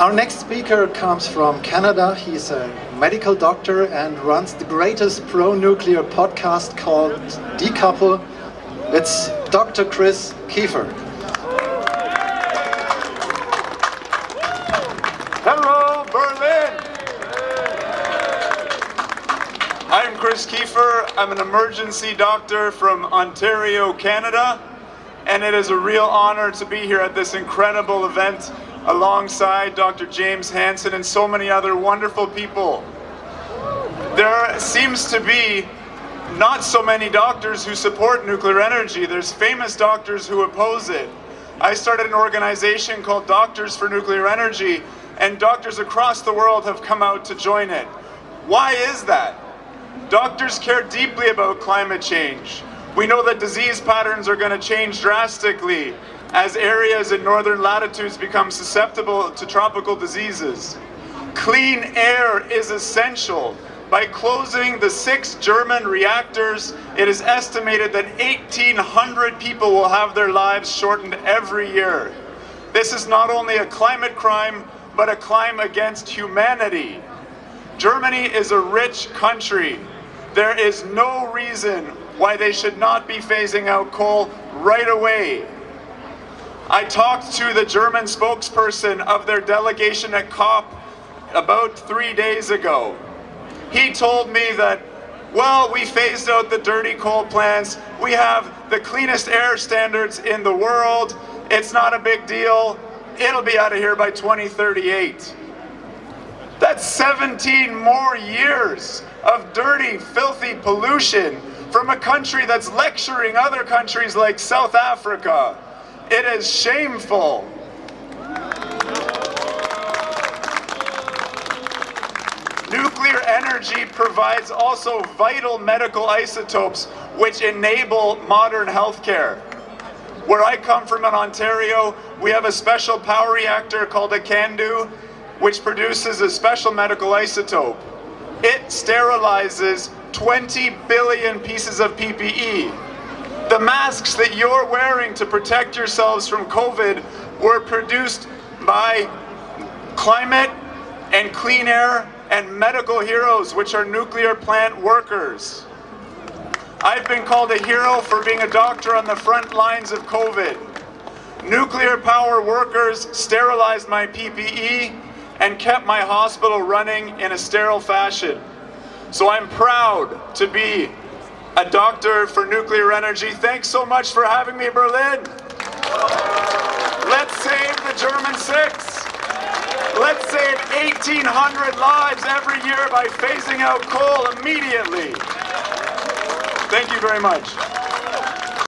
Our next speaker comes from Canada. He's a medical doctor and runs the greatest pro-nuclear podcast called Decouple. It's Dr. Chris Keefer. Hello, Berlin! I'm Chris Keefer. I'm an emergency doctor from Ontario, Canada. And it is a real honor to be here at this incredible event alongside Dr. James Hansen and so many other wonderful people. There seems to be not so many doctors who support nuclear energy. There's famous doctors who oppose it. I started an organization called Doctors for Nuclear Energy and doctors across the world have come out to join it. Why is that? Doctors care deeply about climate change. We know that disease patterns are going to change drastically as areas in northern latitudes become susceptible to tropical diseases. Clean air is essential. By closing the six German reactors, it is estimated that 1,800 people will have their lives shortened every year. This is not only a climate crime, but a crime against humanity. Germany is a rich country. There is no reason why they should not be phasing out coal right away. I talked to the German spokesperson of their delegation at COP about three days ago. He told me that, well, we phased out the dirty coal plants, we have the cleanest air standards in the world, it's not a big deal, it'll be out of here by 2038. That's 17 more years of dirty, filthy pollution from a country that's lecturing other countries like South Africa, it is shameful. Nuclear energy provides also vital medical isotopes which enable modern healthcare. Where I come from in Ontario, we have a special power reactor called a CANDU, which produces a special medical isotope. It sterilizes 20 billion pieces of PPE. The masks that you're wearing to protect yourselves from COVID were produced by climate and clean air and medical heroes, which are nuclear plant workers. I've been called a hero for being a doctor on the front lines of COVID. Nuclear power workers sterilized my PPE and kept my hospital running in a sterile fashion. So I'm proud to be a doctor for nuclear energy. Thanks so much for having me, Berlin. Let's save the German six. Let's save 1,800 lives every year by phasing out coal immediately. Thank you very much.